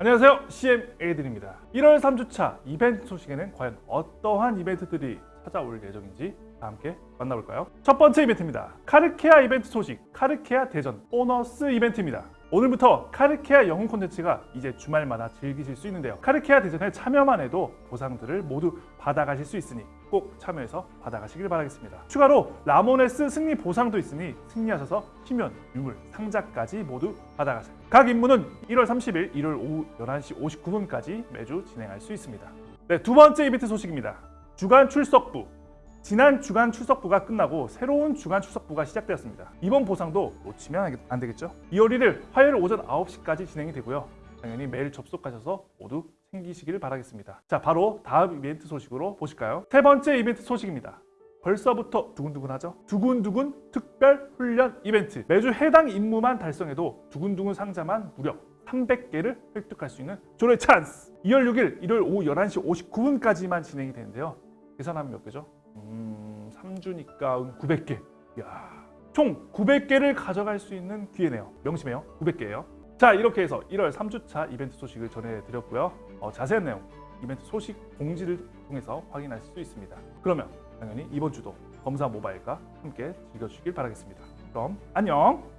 안녕하세요. CMA들입니다. 1월 3주차 이벤트 소식에는 과연 어떠한 이벤트들이 찾아올 예정인지 다 함께 만나볼까요? 첫 번째 이벤트입니다. 카르케아 이벤트 소식 카르케아 대전 보너스 이벤트입니다 오늘부터 카르케아 영웅 콘텐츠가 이제 주말마다 즐기실 수 있는데요. 카르케아 대전에 참여만 해도 보상들을 모두 받아가실 수 있으니 꼭 참여해서 받아가시길 바라겠습니다. 추가로 라모네스 승리 보상도 있으니 승리하셔서 희면, 유물, 상자까지 모두 받아가세요. 각 임무는 1월 30일 일요일 오후 11시 59분까지 매주 진행할 수 있습니다. 네, 두 번째 이벤트 소식입니다. 주간 출석부 지난 주간 출석부가 끝나고 새로운 주간 출석부가 시작되었습니다. 이번 보상도 놓치면 안 되겠죠? 2월 1일 화요일 오전 9시까지 진행이 되고요. 당연히 매일 접속하셔서 모두 챙기시길 바라겠습니다. 자, 바로 다음 이벤트 소식으로 보실까요? 세 번째 이벤트 소식입니다. 벌써부터 두근두근하죠? 두근두근 특별 훈련 이벤트. 매주 해당 임무만 달성해도 두근두근 상자만 무려 300개를 획득할 수 있는 조례 찬스! 2월 6일 일요일 오후 11시 59분까지만 진행이 되는데요. 계산하면 몇 개죠? 음, 3주니까 900개. 이야, 총 900개를 가져갈 수 있는 기회네요. 명심해요. 900개예요. 자, 이렇게 해서 1월 3주차 이벤트 소식을 전해드렸고요. 어, 자세한 내용, 이벤트 소식 공지를 통해서 확인할 수 있습니다. 그러면 당연히 이번 주도 검사 모바일과 함께 즐겨주시길 바라겠습니다. 그럼 안녕!